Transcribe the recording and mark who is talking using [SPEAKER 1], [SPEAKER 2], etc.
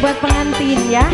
[SPEAKER 1] buat pengantin ya.